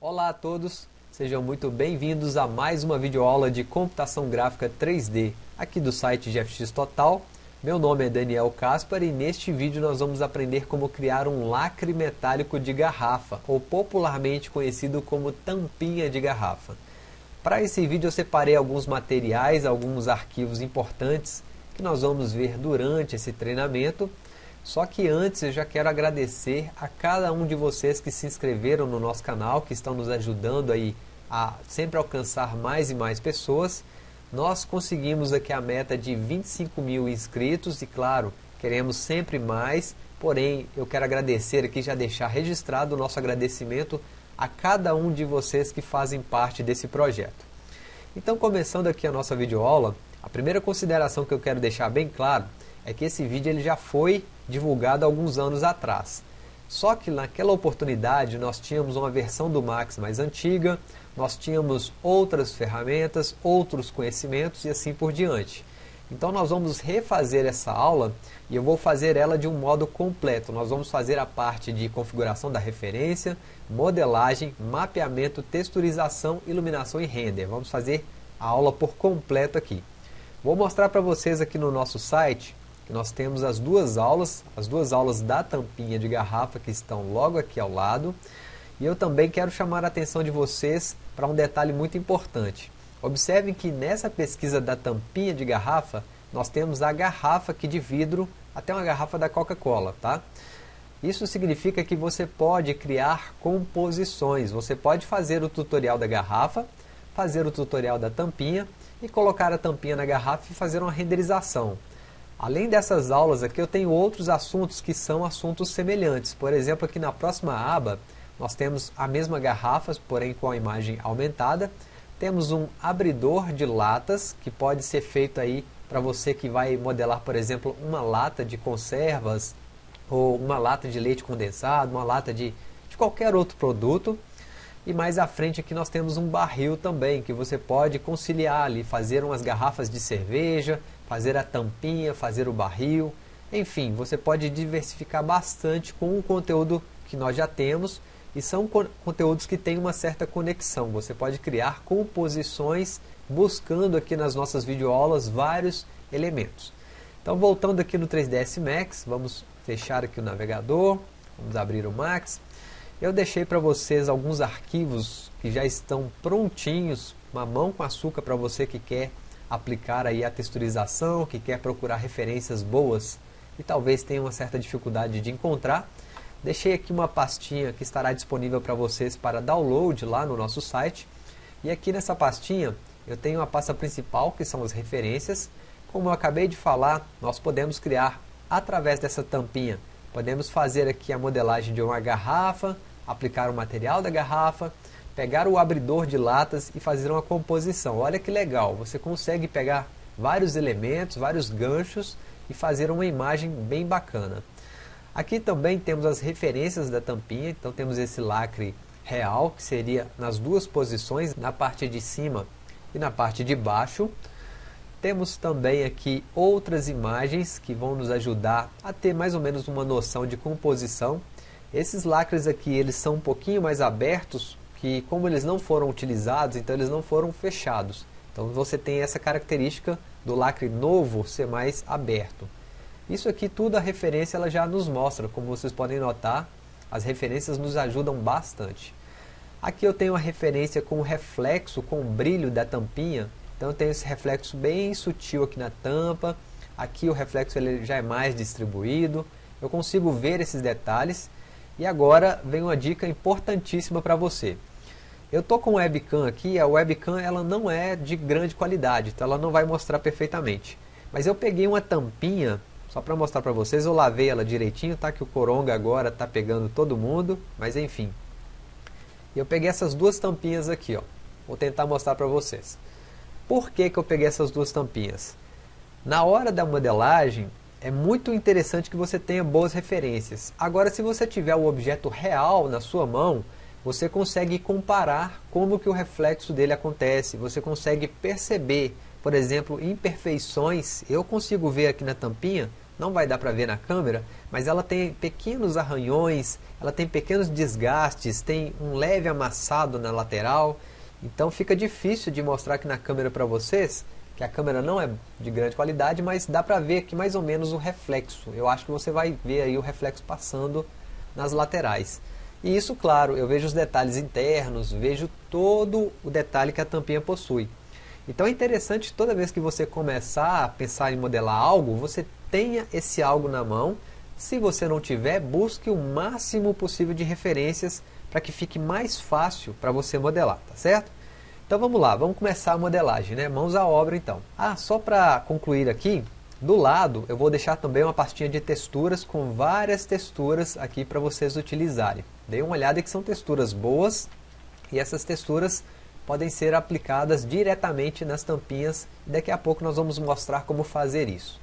Olá a todos, sejam muito bem-vindos a mais uma videoaula de computação gráfica 3D aqui do site GFX Total. Meu nome é Daniel Caspar e neste vídeo nós vamos aprender como criar um lacre metálico de garrafa, ou popularmente conhecido como tampinha de garrafa. Para esse vídeo eu separei alguns materiais, alguns arquivos importantes que nós vamos ver durante esse treinamento só que antes eu já quero agradecer a cada um de vocês que se inscreveram no nosso canal, que estão nos ajudando aí a sempre alcançar mais e mais pessoas. Nós conseguimos aqui a meta de 25 mil inscritos e claro, queremos sempre mais, porém eu quero agradecer aqui, já deixar registrado o nosso agradecimento a cada um de vocês que fazem parte desse projeto. Então começando aqui a nossa videoaula, a primeira consideração que eu quero deixar bem claro é que esse vídeo ele já foi divulgado alguns anos atrás. Só que naquela oportunidade nós tínhamos uma versão do Max mais antiga, nós tínhamos outras ferramentas, outros conhecimentos e assim por diante. Então nós vamos refazer essa aula e eu vou fazer ela de um modo completo. Nós vamos fazer a parte de configuração da referência, modelagem, mapeamento, texturização, iluminação e render. Vamos fazer a aula por completo aqui. Vou mostrar para vocês aqui no nosso site nós temos as duas aulas, as duas aulas da tampinha de garrafa que estão logo aqui ao lado. E eu também quero chamar a atenção de vocês para um detalhe muito importante. Observem que nessa pesquisa da tampinha de garrafa, nós temos a garrafa aqui de vidro, até uma garrafa da Coca-Cola, tá? Isso significa que você pode criar composições, você pode fazer o tutorial da garrafa, fazer o tutorial da tampinha e colocar a tampinha na garrafa e fazer uma renderização. Além dessas aulas aqui, eu tenho outros assuntos que são assuntos semelhantes. Por exemplo, aqui na próxima aba, nós temos a mesma garrafa, porém com a imagem aumentada. Temos um abridor de latas, que pode ser feito aí para você que vai modelar, por exemplo, uma lata de conservas, ou uma lata de leite condensado, uma lata de, de qualquer outro produto. E mais à frente aqui nós temos um barril também, que você pode conciliar ali, fazer umas garrafas de cerveja, fazer a tampinha, fazer o barril, enfim, você pode diversificar bastante com o conteúdo que nós já temos e são conteúdos que têm uma certa conexão. Você pode criar composições buscando aqui nas nossas videoaulas vários elementos. Então voltando aqui no 3ds Max, vamos fechar aqui o navegador, vamos abrir o Max. Eu deixei para vocês alguns arquivos que já estão prontinhos, mamão com açúcar para você que quer aplicar aí a texturização, que quer procurar referências boas e talvez tenha uma certa dificuldade de encontrar, deixei aqui uma pastinha que estará disponível para vocês para download lá no nosso site. E aqui nessa pastinha eu tenho a pasta principal, que são as referências. Como eu acabei de falar, nós podemos criar através dessa tampinha, podemos fazer aqui a modelagem de uma garrafa, aplicar o material da garrafa, pegar o abridor de latas e fazer uma composição. Olha que legal, você consegue pegar vários elementos, vários ganchos e fazer uma imagem bem bacana. Aqui também temos as referências da tampinha, então temos esse lacre real, que seria nas duas posições, na parte de cima e na parte de baixo. Temos também aqui outras imagens que vão nos ajudar a ter mais ou menos uma noção de composição. Esses lacres aqui, eles são um pouquinho mais abertos, que como eles não foram utilizados, então eles não foram fechados. Então você tem essa característica do lacre novo ser mais aberto. Isso aqui tudo a referência ela já nos mostra, como vocês podem notar, as referências nos ajudam bastante. Aqui eu tenho a referência com o reflexo, com o brilho da tampinha, então eu tenho esse reflexo bem sutil aqui na tampa, aqui o reflexo ele já é mais distribuído, eu consigo ver esses detalhes, e agora vem uma dica importantíssima para você. Eu estou com webcam aqui, a webcam ela não é de grande qualidade, então ela não vai mostrar perfeitamente. Mas eu peguei uma tampinha, só para mostrar para vocês, eu lavei ela direitinho, tá? Que o coronga agora está pegando todo mundo, mas enfim. Eu peguei essas duas tampinhas aqui, ó. Vou tentar mostrar para vocês. Por que, que eu peguei essas duas tampinhas? Na hora da modelagem, é muito interessante que você tenha boas referências. Agora, se você tiver o objeto real na sua mão, você consegue comparar como que o reflexo dele acontece, você consegue perceber, por exemplo, imperfeições, eu consigo ver aqui na tampinha não vai dar para ver na câmera, mas ela tem pequenos arranhões, ela tem pequenos desgastes, tem um leve amassado na lateral, então fica difícil de mostrar aqui na câmera para vocês, que a câmera não é de grande qualidade, mas dá para ver aqui mais ou menos o reflexo. Eu acho que você vai ver aí o reflexo passando nas laterais. E isso, claro, eu vejo os detalhes internos, vejo todo o detalhe que a tampinha possui. Então é interessante toda vez que você começar a pensar em modelar algo, você tenha esse algo na mão. Se você não tiver, busque o máximo possível de referências para que fique mais fácil para você modelar, tá certo? Então vamos lá, vamos começar a modelagem, né? Mãos à obra então. Ah, só para concluir aqui, do lado eu vou deixar também uma pastinha de texturas com várias texturas aqui para vocês utilizarem. Dê uma olhada que são texturas boas e essas texturas podem ser aplicadas diretamente nas tampinhas e daqui a pouco nós vamos mostrar como fazer isso.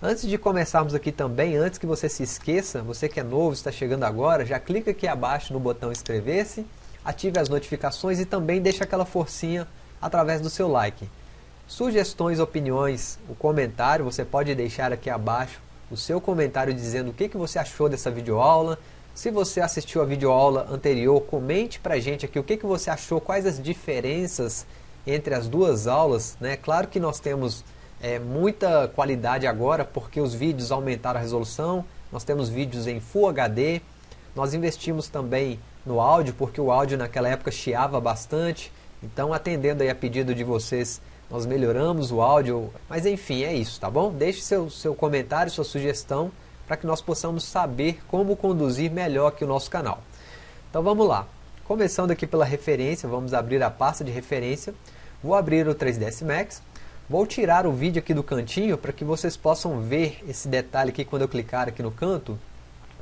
Antes de começarmos aqui também, antes que você se esqueça, você que é novo, está chegando agora, já clica aqui abaixo no botão inscrever-se, ative as notificações e também deixa aquela forcinha através do seu like. Sugestões, opiniões, o comentário, você pode deixar aqui abaixo o seu comentário dizendo o que, que você achou dessa videoaula, se você assistiu a videoaula anterior, comente para a gente aqui o que, que você achou, quais as diferenças entre as duas aulas. Né? Claro que nós temos é, muita qualidade agora, porque os vídeos aumentaram a resolução, nós temos vídeos em Full HD, nós investimos também no áudio, porque o áudio naquela época chiava bastante, então atendendo aí a pedido de vocês, nós melhoramos o áudio, mas enfim, é isso, tá bom? Deixe seu, seu comentário, sua sugestão, para que nós possamos saber como conduzir melhor aqui o nosso canal. Então vamos lá. Começando aqui pela referência, vamos abrir a pasta de referência. Vou abrir o 3ds Max. Vou tirar o vídeo aqui do cantinho para que vocês possam ver esse detalhe aqui quando eu clicar aqui no canto.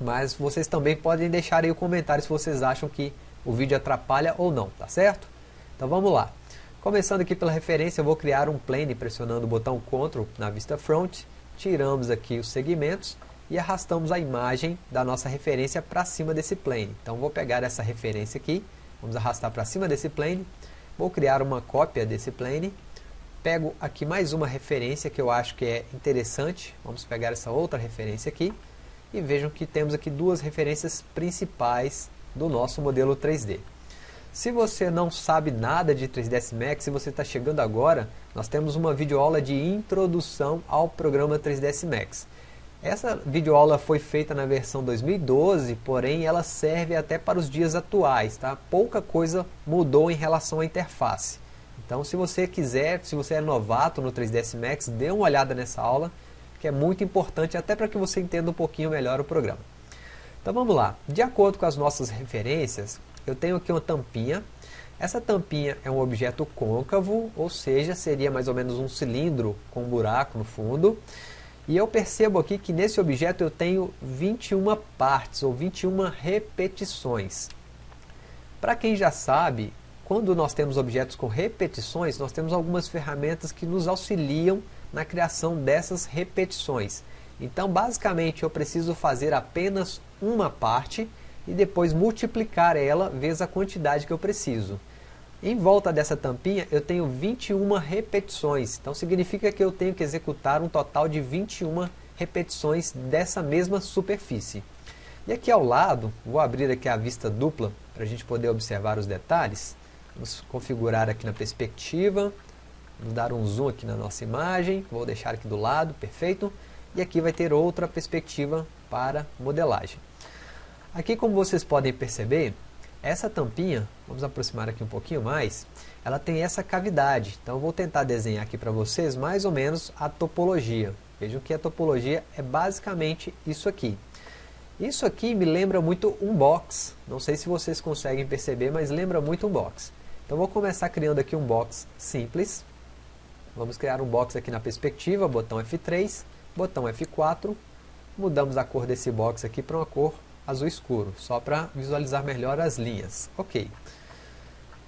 Mas vocês também podem deixar aí o comentário se vocês acham que o vídeo atrapalha ou não, tá certo? Então vamos lá. Começando aqui pela referência, eu vou criar um plane pressionando o botão Ctrl na vista front. Tiramos aqui os segmentos e arrastamos a imagem da nossa referência para cima desse plane. Então vou pegar essa referência aqui, vamos arrastar para cima desse plane, vou criar uma cópia desse plane, pego aqui mais uma referência que eu acho que é interessante, vamos pegar essa outra referência aqui, e vejam que temos aqui duas referências principais do nosso modelo 3D. Se você não sabe nada de 3ds Max, se você está chegando agora, nós temos uma videoaula de introdução ao programa 3ds Max. Essa videoaula foi feita na versão 2012, porém ela serve até para os dias atuais, tá? Pouca coisa mudou em relação à interface. Então se você quiser, se você é novato no 3ds Max, dê uma olhada nessa aula, que é muito importante até para que você entenda um pouquinho melhor o programa. Então vamos lá, de acordo com as nossas referências, eu tenho aqui uma tampinha, essa tampinha é um objeto côncavo, ou seja, seria mais ou menos um cilindro com um buraco no fundo, e eu percebo aqui que nesse objeto eu tenho 21 partes, ou 21 repetições. Para quem já sabe, quando nós temos objetos com repetições, nós temos algumas ferramentas que nos auxiliam na criação dessas repetições. Então, basicamente, eu preciso fazer apenas uma parte e depois multiplicar ela vezes a quantidade que eu preciso. Em volta dessa tampinha eu tenho 21 repetições, então significa que eu tenho que executar um total de 21 repetições dessa mesma superfície. E aqui ao lado, vou abrir aqui a vista dupla para a gente poder observar os detalhes. Vamos configurar aqui na perspectiva, vamos dar um zoom aqui na nossa imagem, vou deixar aqui do lado, perfeito. E aqui vai ter outra perspectiva para modelagem. Aqui como vocês podem perceber, essa tampinha, vamos aproximar aqui um pouquinho mais, ela tem essa cavidade. Então eu vou tentar desenhar aqui para vocês mais ou menos a topologia. Vejam que a topologia é basicamente isso aqui. Isso aqui me lembra muito um box. Não sei se vocês conseguem perceber, mas lembra muito um box. Então vou começar criando aqui um box simples. Vamos criar um box aqui na perspectiva, botão F3, botão F4. Mudamos a cor desse box aqui para uma cor azul escuro, só para visualizar melhor as linhas. Ok.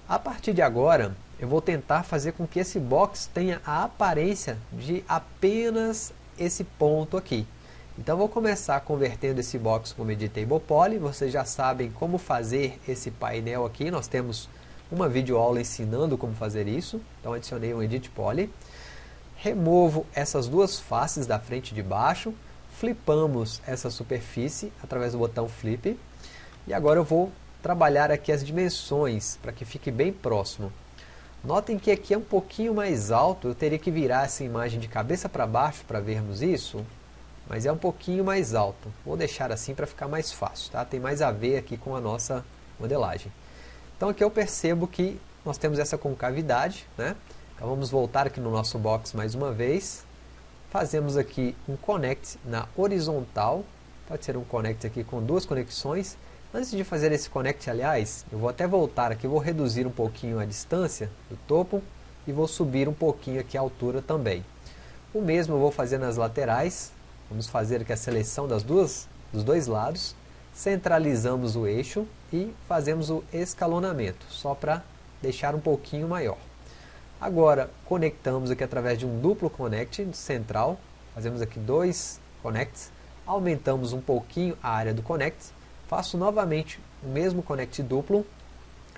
A partir de agora, eu vou tentar fazer com que esse box tenha a aparência de apenas esse ponto aqui. Então vou começar convertendo esse box como Editable Poly, vocês já sabem como fazer esse painel aqui, nós temos uma videoaula ensinando como fazer isso, então adicionei um Edit Poly. Removo essas duas faces da frente e de baixo, flipamos essa superfície através do botão flip. E agora eu vou trabalhar aqui as dimensões para que fique bem próximo. Notem que aqui é um pouquinho mais alto, eu teria que virar essa imagem de cabeça para baixo para vermos isso, mas é um pouquinho mais alto. Vou deixar assim para ficar mais fácil, tá? tem mais a ver aqui com a nossa modelagem. Então aqui eu percebo que nós temos essa concavidade, né? Então vamos voltar aqui no nosso box mais uma vez. Fazemos aqui um connect na horizontal, pode ser um connect aqui com duas conexões. Antes de fazer esse connect, aliás, eu vou até voltar aqui, vou reduzir um pouquinho a distância do topo e vou subir um pouquinho aqui a altura também. O mesmo eu vou fazer nas laterais, vamos fazer aqui a seleção das duas, dos dois lados, centralizamos o eixo e fazemos o escalonamento, só para deixar um pouquinho maior. Agora, conectamos aqui através de um duplo connect central, fazemos aqui dois connects, aumentamos um pouquinho a área do connect, faço novamente o mesmo connect duplo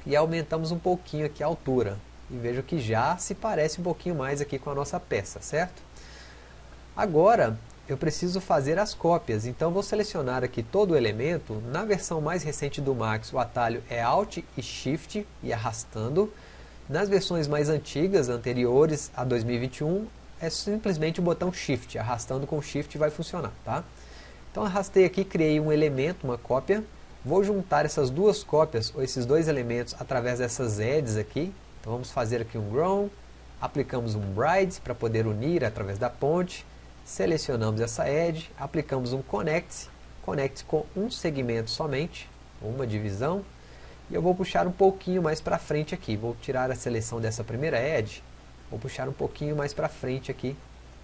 e aumentamos um pouquinho aqui a altura. E vejo que já se parece um pouquinho mais aqui com a nossa peça, certo? Agora, eu preciso fazer as cópias, então vou selecionar aqui todo o elemento, na versão mais recente do Max o atalho é Alt e Shift e arrastando, nas versões mais antigas, anteriores a 2021, é simplesmente o botão Shift, arrastando com Shift vai funcionar, tá? Então arrastei aqui, criei um elemento, uma cópia, vou juntar essas duas cópias, ou esses dois elementos, através dessas edges aqui, então vamos fazer aqui um Grown, aplicamos um Bride para poder unir através da ponte, Selecionamos essa edge, aplicamos um connect, connect com um segmento somente, uma divisão, e eu vou puxar um pouquinho mais para frente aqui, vou tirar a seleção dessa primeira edge, vou puxar um pouquinho mais para frente aqui,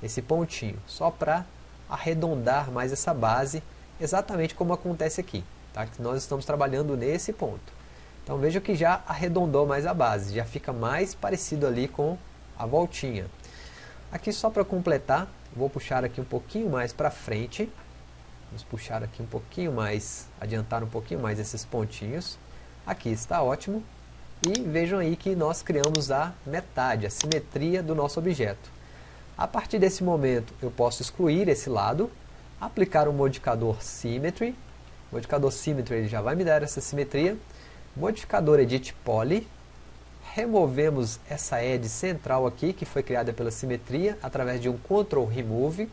esse pontinho, só para arredondar mais essa base, exatamente como acontece aqui, tá? que nós estamos trabalhando nesse ponto. Então veja que já arredondou mais a base, já fica mais parecido ali com a voltinha. Aqui só para completar, Vou puxar aqui um pouquinho mais para frente. Vamos puxar aqui um pouquinho mais, adiantar um pouquinho mais esses pontinhos. Aqui está ótimo. E vejam aí que nós criamos a metade, a simetria do nosso objeto. A partir desse momento eu posso excluir esse lado, aplicar o modificador Symmetry. O modificador Symmetry ele já vai me dar essa simetria. Modificador Edit Poly, removemos essa edge central aqui, que foi criada pela simetria, através de um Ctrl Remove.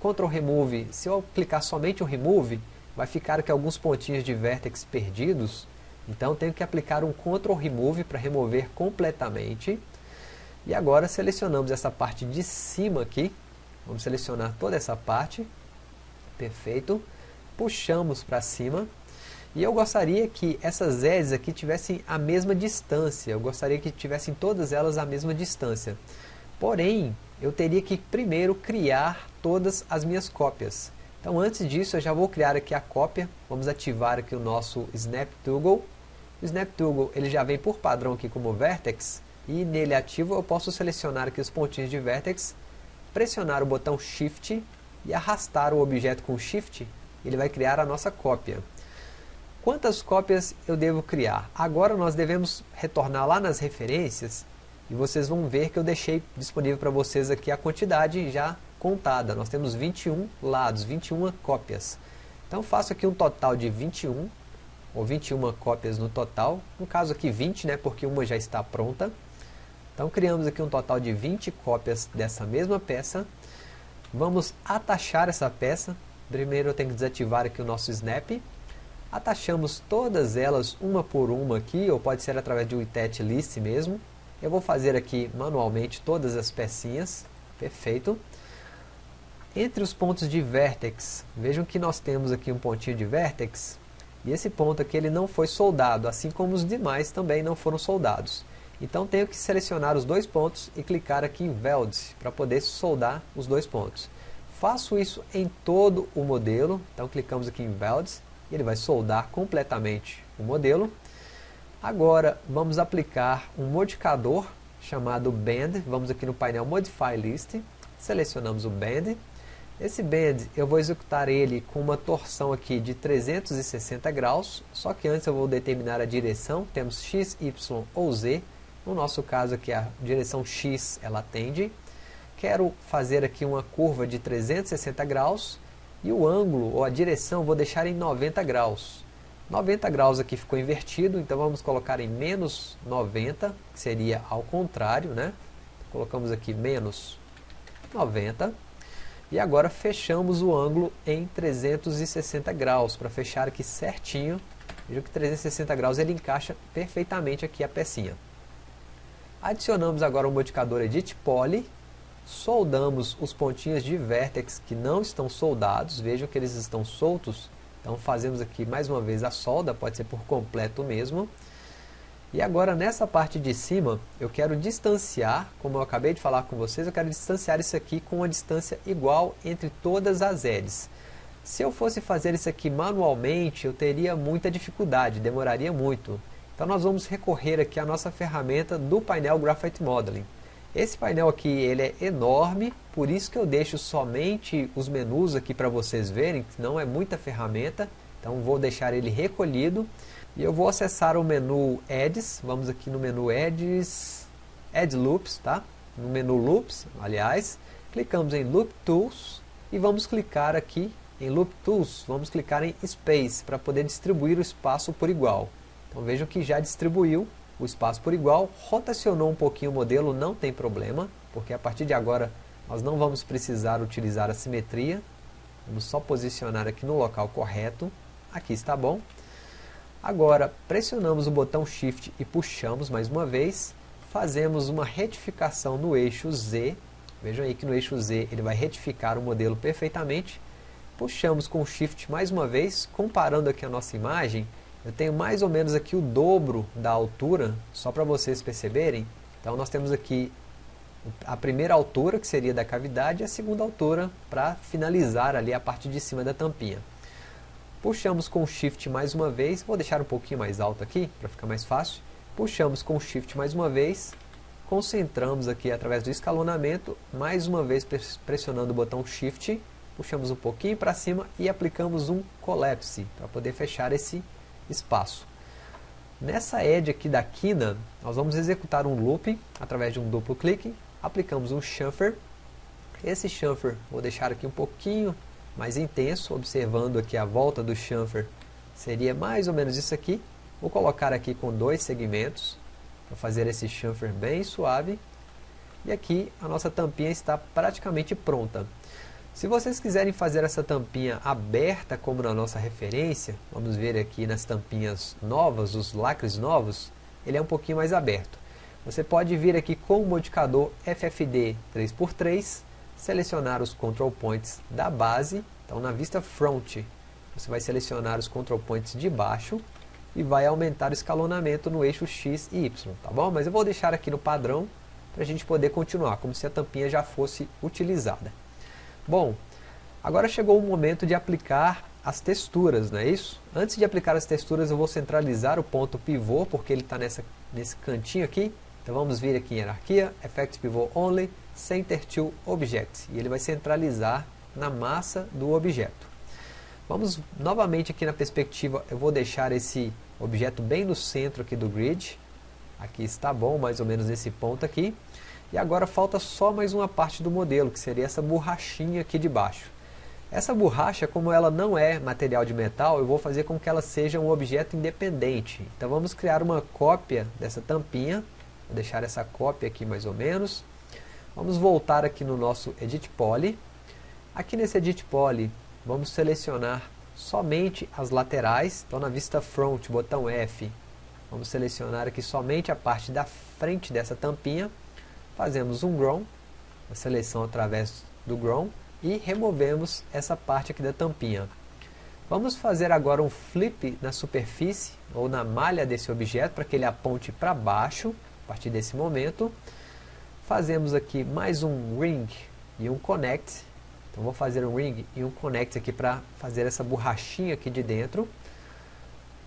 Ctrl Remove, se eu aplicar somente o Remove, vai ficar aqui alguns pontinhos de vértex perdidos. Então tenho que aplicar um Ctrl Remove para remover completamente. E agora selecionamos essa parte de cima aqui. Vamos selecionar toda essa parte. Perfeito. Puxamos para cima e eu gostaria que essas edges aqui tivessem a mesma distância, eu gostaria que tivessem todas elas a mesma distância. Porém, eu teria que primeiro criar todas as minhas cópias. Então antes disso eu já vou criar aqui a cópia, vamos ativar aqui o nosso Snap Toggle. O Snap Toggle ele já vem por padrão aqui como Vertex, e nele ativo eu posso selecionar aqui os pontinhos de Vertex, pressionar o botão Shift e arrastar o objeto com Shift, ele vai criar a nossa cópia. Quantas cópias eu devo criar? Agora nós devemos retornar lá nas referências e vocês vão ver que eu deixei disponível para vocês aqui a quantidade já contada. Nós temos 21 lados, 21 cópias. Então faço aqui um total de 21, ou 21 cópias no total. No caso aqui 20, né, porque uma já está pronta. Então criamos aqui um total de 20 cópias dessa mesma peça. Vamos atachar essa peça. Primeiro eu tenho que desativar aqui o nosso snap Atachamos todas elas uma por uma aqui, ou pode ser através de um list mesmo. Eu vou fazer aqui manualmente todas as pecinhas, perfeito. Entre os pontos de vertex, vejam que nós temos aqui um pontinho de vertex, e esse ponto aqui ele não foi soldado, assim como os demais também não foram soldados. Então tenho que selecionar os dois pontos e clicar aqui em Weld, para poder soldar os dois pontos. Faço isso em todo o modelo, então clicamos aqui em Weld, ele vai soldar completamente o modelo. Agora vamos aplicar um modificador chamado Band, vamos aqui no painel Modify List, selecionamos o Band. Esse Band eu vou executar ele com uma torção aqui de 360 graus, só que antes eu vou determinar a direção, temos X, Y ou Z, no nosso caso aqui a direção X ela tende. Quero fazer aqui uma curva de 360 graus, E o ângulo, ou a direção, vou deixar em 90 graus. 90 graus aqui ficou invertido, então vamos colocar em menos 90, que seria ao contrário, né? Colocamos aqui menos 90. E agora fechamos o ângulo em 360 graus, para fechar aqui certinho. Veja que 360 graus ele encaixa perfeitamente aqui a pecinha. Adicionamos agora o modificador Edit Poly, soldamos os pontinhos de vértex que não estão soldados, vejam que eles estão soltos, então fazemos aqui mais uma vez a solda, pode ser por completo mesmo. E agora nessa parte de cima, eu quero distanciar, como eu acabei de falar com vocês, eu quero distanciar isso aqui com uma distância igual entre todas as edges. Se eu fosse fazer isso aqui manualmente, eu teria muita dificuldade, demoraria muito. Então nós vamos recorrer aqui à nossa ferramenta do painel Graphite Modeling. Esse painel aqui ele é enorme, por isso que eu deixo somente os menus aqui para vocês verem, não é muita ferramenta, então vou deixar ele recolhido. E eu vou acessar o menu Edges, vamos aqui no menu Edges, Edge Loops, tá? No menu Loops, aliás, clicamos em Loop Tools e vamos clicar aqui em Loop Tools, vamos clicar em Space para poder distribuir o espaço por igual. Então vejam que já distribuiu o espaço por igual, rotacionou um pouquinho o modelo, não tem problema, porque a partir de agora nós não vamos precisar utilizar a simetria, vamos só posicionar aqui no local correto, aqui está bom. Agora pressionamos o botão Shift e puxamos mais uma vez, fazemos uma retificação no eixo Z, vejam aí que no eixo Z ele vai retificar o modelo perfeitamente, puxamos com Shift mais uma vez, comparando aqui a nossa imagem, eu tenho mais ou menos aqui o dobro da altura, só para vocês perceberem. Então nós temos aqui a primeira altura, que seria da cavidade, e a segunda altura para finalizar ali a parte de cima da tampinha. Puxamos com Shift mais uma vez, vou deixar um pouquinho mais alto aqui, para ficar mais fácil. Puxamos com Shift mais uma vez, concentramos aqui através do escalonamento, mais uma vez pressionando o botão Shift, puxamos um pouquinho para cima e aplicamos um Collapse, para poder fechar esse espaço. Nessa edge aqui da quina, nós vamos executar um loop através de um duplo clique, aplicamos um chamfer. Esse chamfer vou deixar aqui um pouquinho mais intenso, observando aqui a volta do chamfer, seria mais ou menos isso aqui. Vou colocar aqui com dois segmentos, para fazer esse chamfer bem suave. E aqui a nossa tampinha está praticamente pronta. Se vocês quiserem fazer essa tampinha aberta como na nossa referência, vamos ver aqui nas tampinhas novas, os lacres novos, ele é um pouquinho mais aberto. Você pode vir aqui com o modificador FFD 3x3, selecionar os control points da base, então na vista front, você vai selecionar os control points de baixo e vai aumentar o escalonamento no eixo X e Y, tá bom? Mas eu vou deixar aqui no padrão para a gente poder continuar, como se a tampinha já fosse utilizada. Bom, agora chegou o momento de aplicar as texturas, não é isso? Antes de aplicar as texturas eu vou centralizar o ponto pivô, porque ele está nesse cantinho aqui. Então vamos vir aqui em hierarquia, Effect Pivot Only, Center to Object. E ele vai centralizar na massa do objeto. Vamos novamente aqui na perspectiva, eu vou deixar esse objeto bem no centro aqui do grid. Aqui está bom, mais ou menos nesse ponto aqui. E agora falta só mais uma parte do modelo, que seria essa borrachinha aqui de baixo. Essa borracha, como ela não é material de metal, eu vou fazer com que ela seja um objeto independente. Então vamos criar uma cópia dessa tampinha. Vou deixar essa cópia aqui mais ou menos. Vamos voltar aqui no nosso Edit Poly. Aqui nesse Edit Poly, vamos selecionar somente as laterais. Então na vista Front, botão F, vamos selecionar aqui somente a parte da frente dessa tampinha fazemos um grown, a seleção através do grown, e removemos essa parte aqui da tampinha. Vamos fazer agora um flip na superfície, ou na malha desse objeto, para que ele aponte para baixo, a partir desse momento. Fazemos aqui mais um ring e um connect. Então vou fazer um ring e um connect aqui para fazer essa borrachinha aqui de dentro.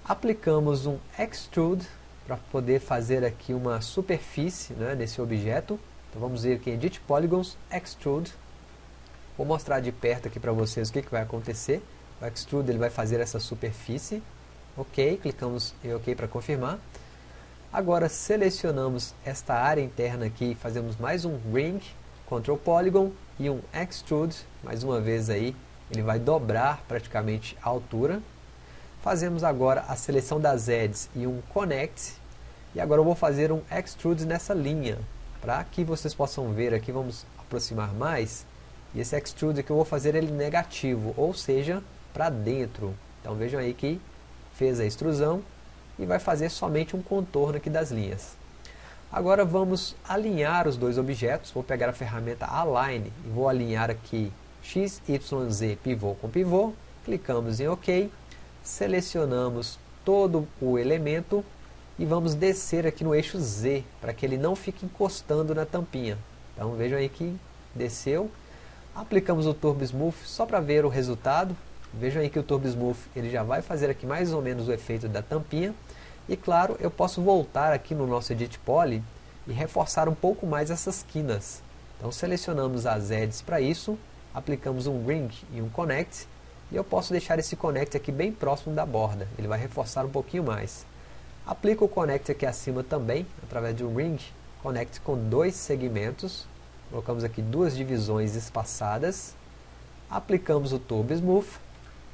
Aplicamos um extrude para poder fazer aqui uma superfície né, nesse objeto. Então vamos ver aqui Edit Polygons, Extrude. Vou mostrar de perto aqui para vocês o que, que vai acontecer. O Extrude ele vai fazer essa superfície. Ok, clicamos em OK para confirmar. Agora selecionamos esta área interna aqui fazemos mais um Ring, Control Polygon e um Extrude, mais uma vez aí, ele vai dobrar praticamente a altura. Fazemos agora a seleção das edges e um connect. E agora eu vou fazer um extrude nessa linha. Para que vocês possam ver aqui, vamos aproximar mais. E esse extrude que eu vou fazer ele negativo, ou seja, para dentro. Então vejam aí que fez a extrusão e vai fazer somente um contorno aqui das linhas. Agora vamos alinhar os dois objetos, vou pegar a ferramenta Align e vou alinhar aqui X, Y, Z pivô com pivô, clicamos em OK, selecionamos todo o elemento e vamos descer aqui no eixo Z, para que ele não fique encostando na tampinha. Então vejam aí que desceu, aplicamos o Turbo Smooth só para ver o resultado, vejam aí que o Turbo Smooth ele já vai fazer aqui mais ou menos o efeito da tampinha, e claro, eu posso voltar aqui no nosso Edit Poly e reforçar um pouco mais essas quinas. Então selecionamos as edges para isso, aplicamos um Ring e um Connect, e eu posso deixar esse Connect aqui bem próximo da borda, ele vai reforçar um pouquinho mais. Aplico o Connect aqui acima também, através de um Ring Connect com dois segmentos, colocamos aqui duas divisões espaçadas, aplicamos o Turbo Smooth,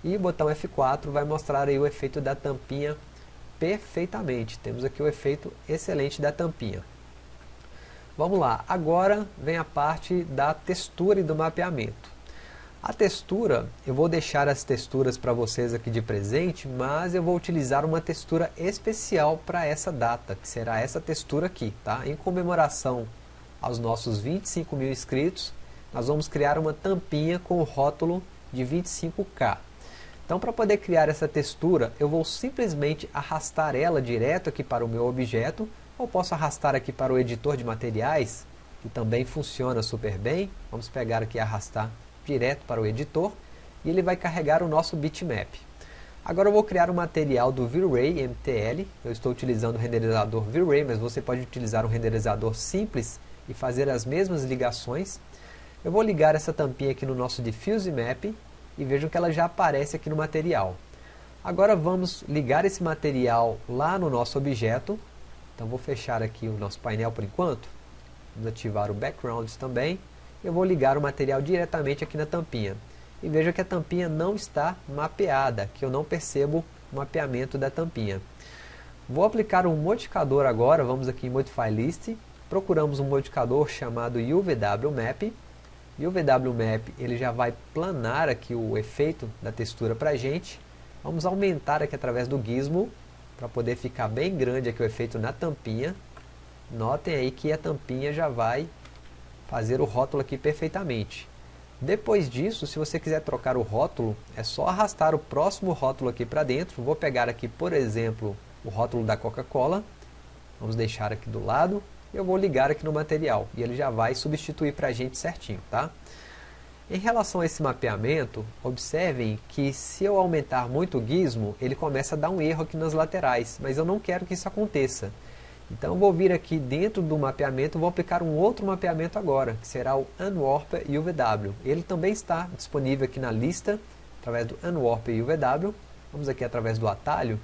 e o botão F4 vai mostrar aí o efeito da tampinha perfeitamente. Temos aqui o efeito excelente da tampinha. Vamos lá, agora vem a parte da textura e do mapeamento. A textura, eu vou deixar as texturas para vocês aqui de presente, mas eu vou utilizar uma textura especial para essa data, que será essa textura aqui, tá? Em comemoração aos nossos 25 mil inscritos, nós vamos criar uma tampinha com o rótulo de 25K. Então para poder criar essa textura, eu vou simplesmente arrastar ela direto aqui para o meu objeto, ou posso arrastar aqui para o editor de materiais, que também funciona super bem. Vamos pegar aqui e arrastar direto para o editor, e ele vai carregar o nosso bitmap. Agora eu vou criar um material do V-Ray MTL, eu estou utilizando o renderizador V-Ray, mas você pode utilizar um renderizador simples e fazer as mesmas ligações. Eu vou ligar essa tampinha aqui no nosso Diffuse Map, e vejam que ela já aparece aqui no material. Agora vamos ligar esse material lá no nosso objeto. Então vou fechar aqui o nosso painel por enquanto. Vamos ativar o Backgrounds também. Eu vou ligar o material diretamente aqui na tampinha. E veja que a tampinha não está mapeada, que eu não percebo o mapeamento da tampinha. Vou aplicar um modificador agora, vamos aqui em Modify List. Procuramos um modificador chamado UVW Map e o VW Map ele já vai planar aqui o efeito da textura para a gente. Vamos aumentar aqui através do gizmo, para poder ficar bem grande aqui o efeito na tampinha. Notem aí que a tampinha já vai fazer o rótulo aqui perfeitamente. Depois disso, se você quiser trocar o rótulo, é só arrastar o próximo rótulo aqui para dentro. Vou pegar aqui, por exemplo, o rótulo da Coca-Cola. Vamos deixar aqui do lado eu vou ligar aqui no material e ele já vai substituir para a gente certinho, tá? Em relação a esse mapeamento, observem que se eu aumentar muito o gizmo, ele começa a dar um erro aqui nas laterais, mas eu não quero que isso aconteça. Então eu vou vir aqui dentro do mapeamento, vou aplicar um outro mapeamento agora, que será o Unwarp UVW. Ele também está disponível aqui na lista, através do Unwarp UVW. Vamos aqui através do atalho,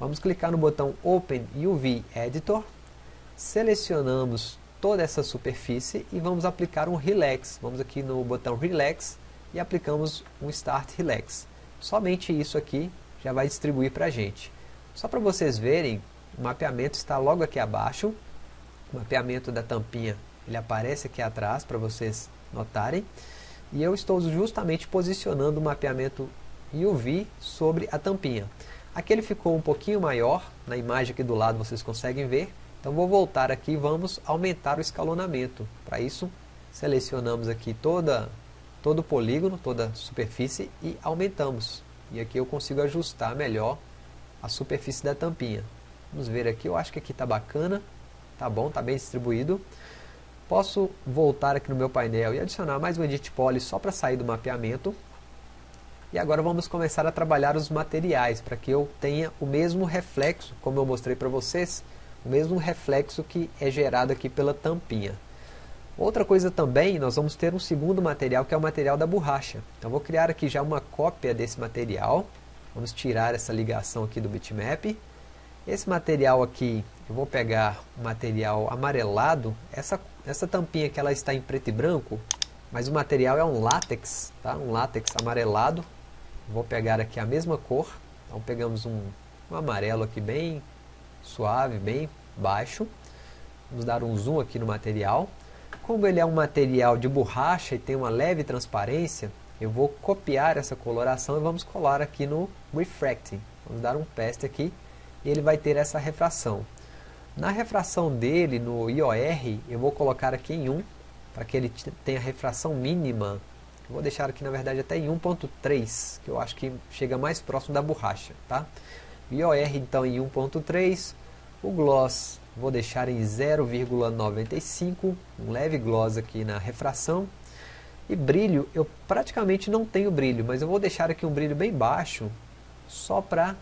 vamos clicar no botão Open UV Editor, selecionamos toda essa superfície e vamos aplicar um Relax. Vamos aqui no botão Relax e aplicamos um Start Relax. Somente isso aqui já vai distribuir para a gente. Só para vocês verem, o mapeamento está logo aqui abaixo. O mapeamento da tampinha ele aparece aqui atrás para vocês notarem. E eu estou justamente posicionando o mapeamento UV sobre a tampinha. Aqui ele ficou um pouquinho maior, na imagem aqui do lado vocês conseguem ver, então vou voltar aqui e vamos aumentar o escalonamento. Para isso, selecionamos aqui toda, todo o polígono, toda a superfície e aumentamos. E aqui eu consigo ajustar melhor a superfície da tampinha. Vamos ver aqui, eu acho que aqui está bacana, tá bom, está bem distribuído. Posso voltar aqui no meu painel e adicionar mais um Edit Poly só para sair do mapeamento. E agora vamos começar a trabalhar os materiais, para que eu tenha o mesmo reflexo, como eu mostrei para vocês, o mesmo reflexo que é gerado aqui pela tampinha. Outra coisa também, nós vamos ter um segundo material, que é o material da borracha. Então vou criar aqui já uma cópia desse material. Vamos tirar essa ligação aqui do bitmap. Esse material aqui, eu vou pegar o material amarelado. Essa, essa tampinha que ela está em preto e branco, mas o material é um látex, tá? um látex amarelado. Vou pegar aqui a mesma cor, então pegamos um, um amarelo aqui bem suave, bem baixo. Vamos dar um zoom aqui no material. Como ele é um material de borracha e tem uma leve transparência, eu vou copiar essa coloração e vamos colar aqui no Refracting. Vamos dar um paste aqui e ele vai ter essa refração. Na refração dele, no IOR, eu vou colocar aqui em 1, para que ele tenha refração mínima. Eu vou deixar aqui, na verdade, até em 1.3, que eu acho que chega mais próximo da borracha. Tá? IOR, então, em 1.3. O gloss, vou deixar em 0,95, um leve gloss aqui na refração. E brilho, eu praticamente não tenho brilho, mas eu vou deixar aqui um brilho bem baixo, só para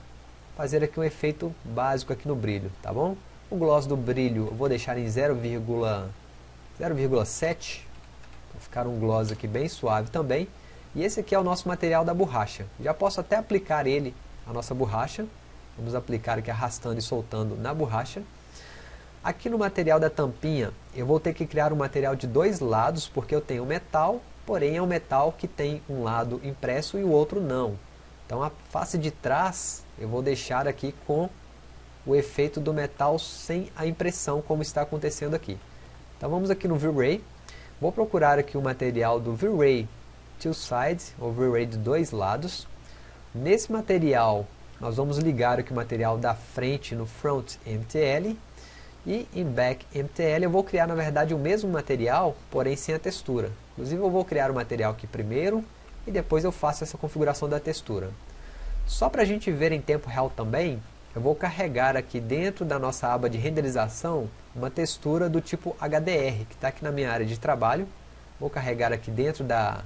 fazer aqui um efeito básico aqui no brilho, tá bom? O gloss do brilho eu vou deixar em 0,7, para ficar um gloss aqui bem suave também. E esse aqui é o nosso material da borracha. Já posso até aplicar ele, a nossa borracha. Vamos aplicar aqui arrastando e soltando na borracha. Aqui no material da tampinha, eu vou ter que criar um material de dois lados, porque eu tenho metal, porém é um metal que tem um lado impresso e o outro não. Então a face de trás eu vou deixar aqui com o efeito do metal sem a impressão, como está acontecendo aqui. Então vamos aqui no V-Ray, vou procurar aqui o material do V-Ray Two Sides, ou V-Ray de dois lados. Nesse material, nós vamos ligar aqui o material da frente no Front MTL, e em Back MTL eu vou criar na verdade o mesmo material, porém sem a textura. Inclusive eu vou criar o material aqui primeiro, e depois eu faço essa configuração da textura. Só para a gente ver em tempo real também, eu vou carregar aqui dentro da nossa aba de renderização uma textura do tipo HDR, que está aqui na minha área de trabalho. Vou carregar aqui dentro da,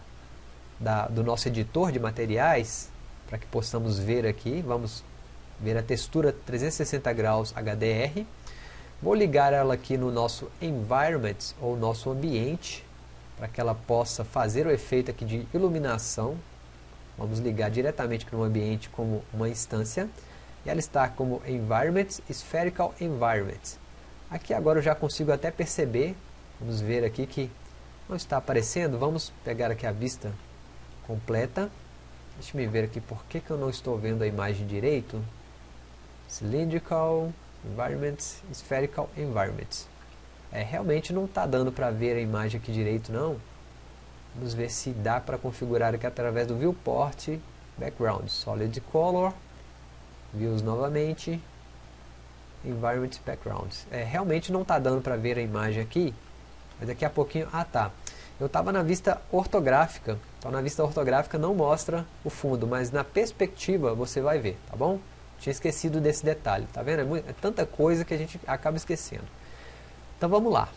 da, do nosso editor de materiais, para que possamos ver aqui, vamos ver a textura 360 graus HDR. Vou ligar ela aqui no nosso environment, ou nosso ambiente, para que ela possa fazer o efeito aqui de iluminação. Vamos ligar diretamente no ambiente como uma instância e ela está como Environment, Spherical Environment. Aqui agora eu já consigo até perceber, vamos ver aqui que não está aparecendo, vamos pegar aqui a vista completa. Deixa me ver aqui por que, que eu não estou vendo a imagem direito. Cylindrical Environment, Spherical Environment. É, realmente não está dando para ver a imagem aqui direito não. Vamos ver se dá para configurar aqui através do Viewport Background, Solid Color views novamente, environment background. É, realmente não está dando para ver a imagem aqui, mas daqui a pouquinho, ah tá, eu estava na vista ortográfica, então na vista ortográfica não mostra o fundo, mas na perspectiva você vai ver, tá bom? Tinha esquecido desse detalhe, tá vendo? É, muito, é tanta coisa que a gente acaba esquecendo. Então vamos lá.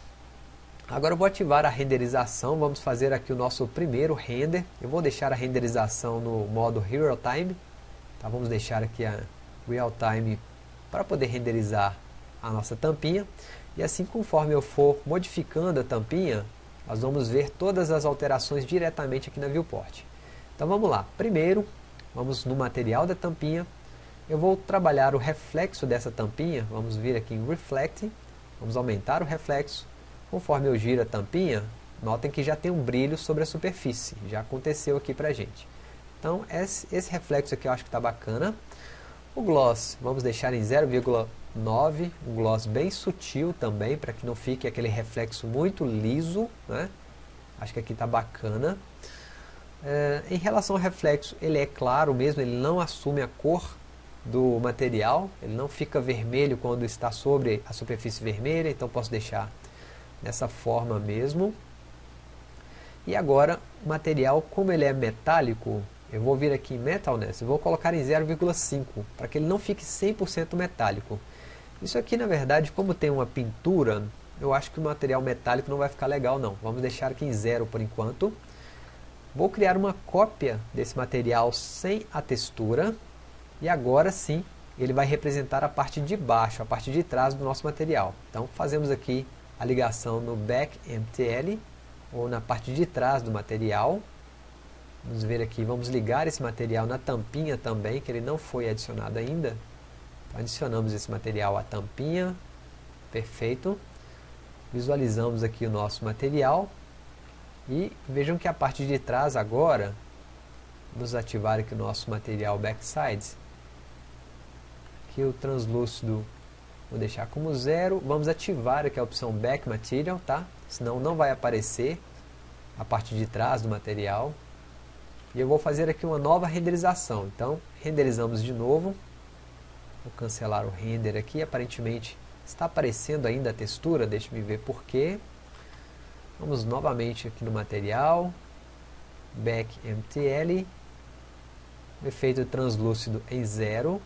Agora eu vou ativar a renderização, vamos fazer aqui o nosso primeiro render. Eu vou deixar a renderização no modo Real Time. Tá? Vamos deixar aqui a, real time para poder renderizar a nossa tampinha. E assim conforme eu for modificando a tampinha, nós vamos ver todas as alterações diretamente aqui na viewport. Então vamos lá. Primeiro, vamos no material da tampinha. Eu vou trabalhar o reflexo dessa tampinha. Vamos vir aqui em Reflect. Vamos aumentar o reflexo. Conforme eu giro a tampinha, notem que já tem um brilho sobre a superfície. Já aconteceu aqui pra gente. Então esse, esse reflexo aqui eu acho que está bacana. O gloss, vamos deixar em 0,9, um gloss bem sutil também, para que não fique aquele reflexo muito liso, né? Acho que aqui está bacana. É, em relação ao reflexo, ele é claro mesmo, ele não assume a cor do material, ele não fica vermelho quando está sobre a superfície vermelha, então posso deixar dessa forma mesmo. E agora, o material, como ele é metálico, eu vou vir aqui em Metalness e vou colocar em 0,5 para que ele não fique 100% metálico. Isso aqui na verdade, como tem uma pintura, eu acho que o material metálico não vai ficar legal não. Vamos deixar aqui em 0 por enquanto. Vou criar uma cópia desse material sem a textura. E agora sim, ele vai representar a parte de baixo, a parte de trás do nosso material. Então fazemos aqui a ligação no back MTL, ou na parte de trás do material. Vamos ver aqui, vamos ligar esse material na tampinha também, que ele não foi adicionado ainda. Adicionamos esse material à tampinha, perfeito. Visualizamos aqui o nosso material. E vejam que a parte de trás agora, vamos ativar aqui o nosso material Backsides. Aqui o translúcido, vou deixar como zero. Vamos ativar aqui a opção Back Material, tá? Senão não vai aparecer a parte de trás do material. E eu vou fazer aqui uma nova renderização. Então, renderizamos de novo. Vou cancelar o render aqui. Aparentemente está aparecendo ainda a textura. Deixe-me ver porquê. Vamos novamente aqui no material. Back MTL. O efeito translúcido em zero.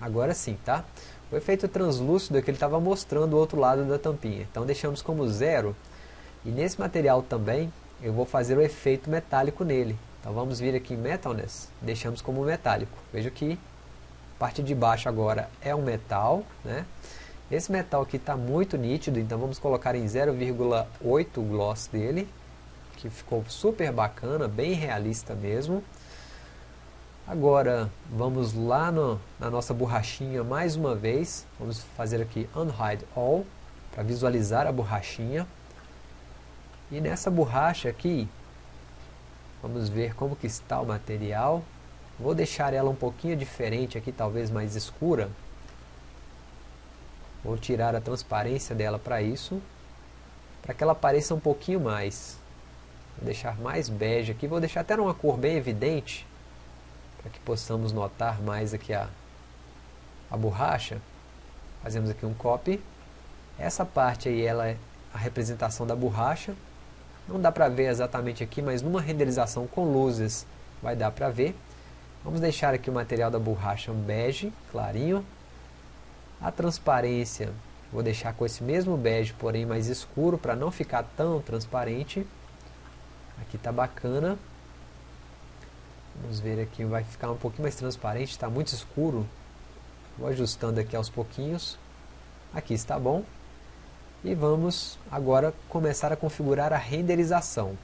Agora sim, tá? O efeito translúcido é que ele estava mostrando o outro lado da tampinha. Então deixamos como zero. E nesse material também eu vou fazer o efeito metálico nele. Então vamos vir aqui em Metalness, deixamos como metálico. Veja que a parte de baixo agora é um metal. Né? Esse metal aqui está muito nítido, então vamos colocar em 0,8 o gloss dele, que ficou super bacana, bem realista mesmo. Agora vamos lá no, na nossa borrachinha mais uma vez, vamos fazer aqui Unhide All, para visualizar a borrachinha. E nessa borracha aqui, vamos ver como que está o material. Vou deixar ela um pouquinho diferente aqui, talvez mais escura. Vou tirar a transparência dela para isso, para que ela pareça um pouquinho mais. Vou deixar mais bege aqui, vou deixar até numa cor bem evidente, para que possamos notar mais aqui a, a borracha. Fazemos aqui um copy. Essa parte aí ela é a representação da borracha. Não dá para ver exatamente aqui, mas numa renderização com luzes vai dar para ver. Vamos deixar aqui o material da borracha bege, clarinho. A transparência, vou deixar com esse mesmo bege, porém mais escuro, para não ficar tão transparente. Aqui está bacana. Vamos ver aqui, vai ficar um pouquinho mais transparente, está muito escuro. Vou ajustando aqui aos pouquinhos. Aqui está bom. E vamos agora começar a configurar a renderização.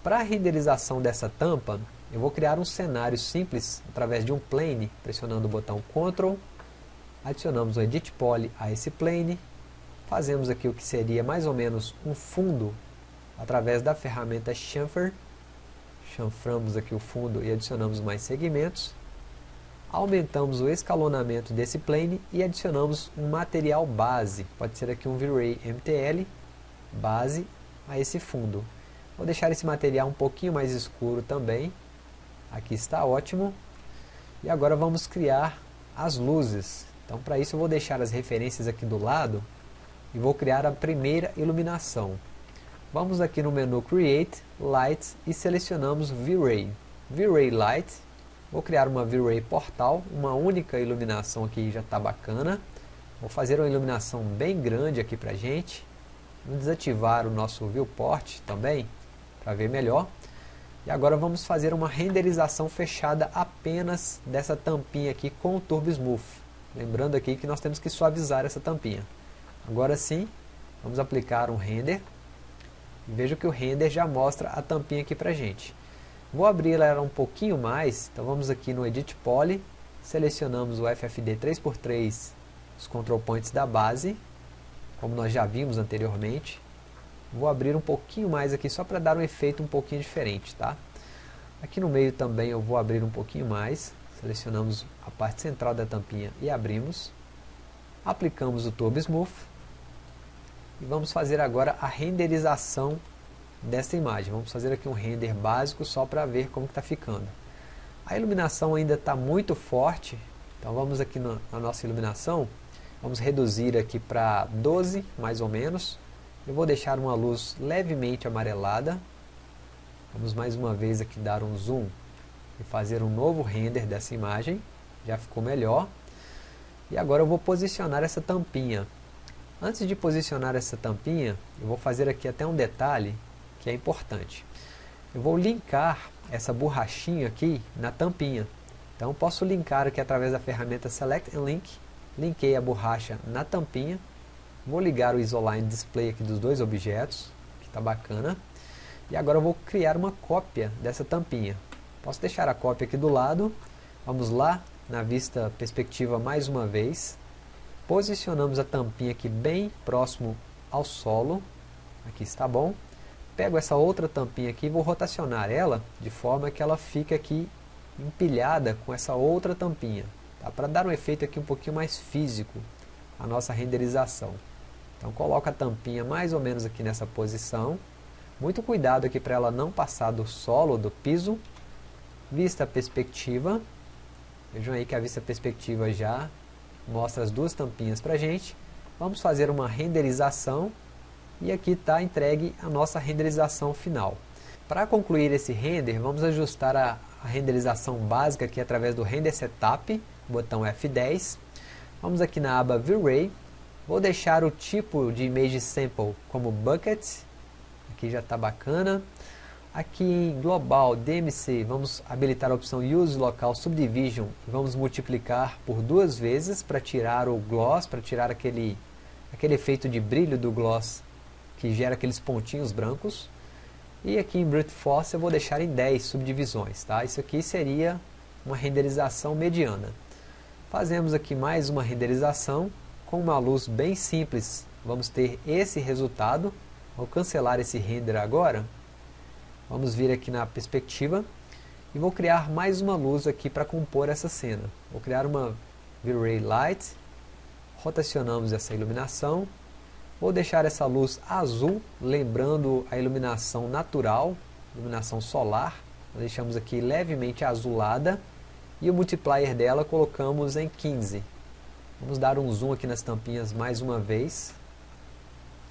Para a renderização dessa tampa, eu vou criar um cenário simples através de um plane, pressionando o botão Ctrl, adicionamos o Edit Poly a esse plane, fazemos aqui o que seria mais ou menos um fundo através da ferramenta Chamfer, chanframos aqui o fundo e adicionamos mais segmentos, aumentamos o escalonamento desse plane e adicionamos um material base, pode ser aqui um V-Ray MTL, base a esse fundo. Vou deixar esse material um pouquinho mais escuro também, aqui está ótimo. E agora vamos criar as luzes. Então para isso eu vou deixar as referências aqui do lado e vou criar a primeira iluminação. Vamos aqui no menu Create, Light e selecionamos V-Ray. V-Ray Light, vou criar uma V-Ray Portal, uma única iluminação aqui já está bacana. Vou fazer uma iluminação bem grande aqui para gente. Vamos desativar o nosso Viewport também, para ver melhor. E agora vamos fazer uma renderização fechada apenas dessa tampinha aqui com o Turbo Smooth. Lembrando aqui que nós temos que suavizar essa tampinha. Agora sim, vamos aplicar um render. Veja que o render já mostra a tampinha aqui pra gente. Vou abrir ela um pouquinho mais, então vamos aqui no Edit Poly, selecionamos o FFD 3x3, os control points da base, como nós já vimos anteriormente. Vou abrir um pouquinho mais aqui só para dar um efeito um pouquinho diferente, tá? Aqui no meio também eu vou abrir um pouquinho mais, selecionamos a parte central da tampinha e abrimos. Aplicamos o Turbo Smooth, e vamos fazer agora a renderização dessa imagem. Vamos fazer aqui um render básico só para ver como está ficando. A iluminação ainda está muito forte, então vamos aqui na, na nossa iluminação, vamos reduzir aqui para 12 mais ou menos. Eu vou deixar uma luz levemente amarelada. Vamos mais uma vez aqui dar um zoom e fazer um novo render dessa imagem. Já ficou melhor. E agora eu vou posicionar essa tampinha. Antes de posicionar essa tampinha, eu vou fazer aqui até um detalhe que é importante. Eu vou linkar essa borrachinha aqui na tampinha. Então posso linkar aqui através da ferramenta Select and Link. Linkei a borracha na tampinha. Vou ligar o Isoline Display aqui dos dois objetos, que está bacana. E agora eu vou criar uma cópia dessa tampinha. Posso deixar a cópia aqui do lado. Vamos lá na vista perspectiva mais uma vez. Posicionamos a tampinha aqui bem próximo ao solo. Aqui está bom. pego essa outra tampinha aqui e vou rotacionar ela de forma que ela fique aqui empilhada com essa outra tampinha. Tá? Para dar um efeito aqui um pouquinho mais físico a nossa renderização. Então coloca a tampinha mais ou menos aqui nessa posição. Muito cuidado aqui para ela não passar do solo, do piso. Vista perspectiva. Vejam aí que a vista perspectiva já mostra as duas tampinhas para a gente. Vamos fazer uma renderização e aqui está entregue a nossa renderização final. Para concluir esse render, vamos ajustar a, a renderização básica aqui através do Render Setup, botão F10. Vamos aqui na aba V-Ray, vou deixar o tipo de Image Sample como Bucket, aqui já está bacana. Aqui em Global DMC, vamos habilitar a opção Use Local Subdivision vamos multiplicar por duas vezes para tirar o gloss, para tirar aquele, aquele efeito de brilho do gloss que gera aqueles pontinhos brancos. E aqui em Brute Force eu vou deixar em 10 subdivisões. Tá? Isso aqui seria uma renderização mediana. Fazemos aqui mais uma renderização com uma luz bem simples. Vamos ter esse resultado. Vou cancelar esse render agora. Vamos vir aqui na perspectiva e vou criar mais uma luz aqui para compor essa cena. Vou criar uma V-Ray Light, rotacionamos essa iluminação, Vou deixar essa luz azul, lembrando a iluminação natural, iluminação solar. Deixamos aqui levemente azulada. E o multiplier dela colocamos em 15. Vamos dar um zoom aqui nas tampinhas mais uma vez.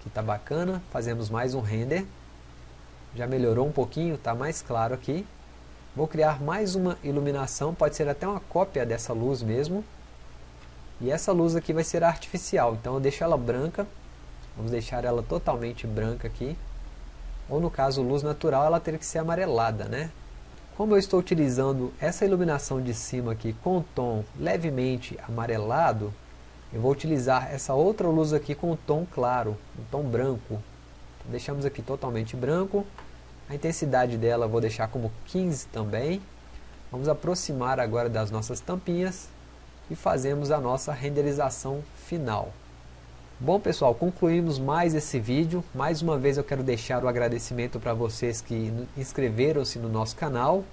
Que está bacana. Fazemos mais um render. Já melhorou um pouquinho, está mais claro aqui. Vou criar mais uma iluminação, pode ser até uma cópia dessa luz mesmo. E essa luz aqui vai ser artificial, então eu deixo ela branca Vamos deixar ela totalmente branca aqui. Ou no caso luz natural, ela teria que ser amarelada, né? Como eu estou utilizando essa iluminação de cima aqui com tom levemente amarelado, eu vou utilizar essa outra luz aqui com tom claro, um tom branco. Então, deixamos aqui totalmente branco. A intensidade dela vou deixar como 15 também. Vamos aproximar agora das nossas tampinhas e fazemos a nossa renderização final. Bom pessoal, concluímos mais esse vídeo. Mais uma vez eu quero deixar o agradecimento para vocês que inscreveram-se no nosso canal.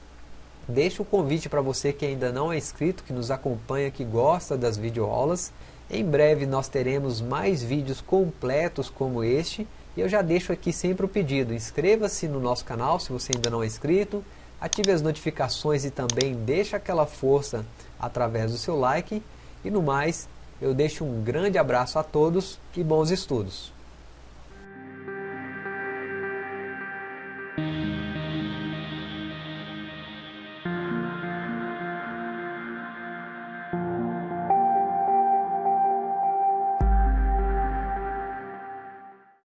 Deixo o convite para você que ainda não é inscrito, que nos acompanha, que gosta das videoaulas. Em breve nós teremos mais vídeos completos como este. E eu já deixo aqui sempre o pedido, inscreva-se no nosso canal se você ainda não é inscrito. Ative as notificações e também deixe aquela força através do seu like. E no mais, eu deixo um grande abraço a todos e bons estudos.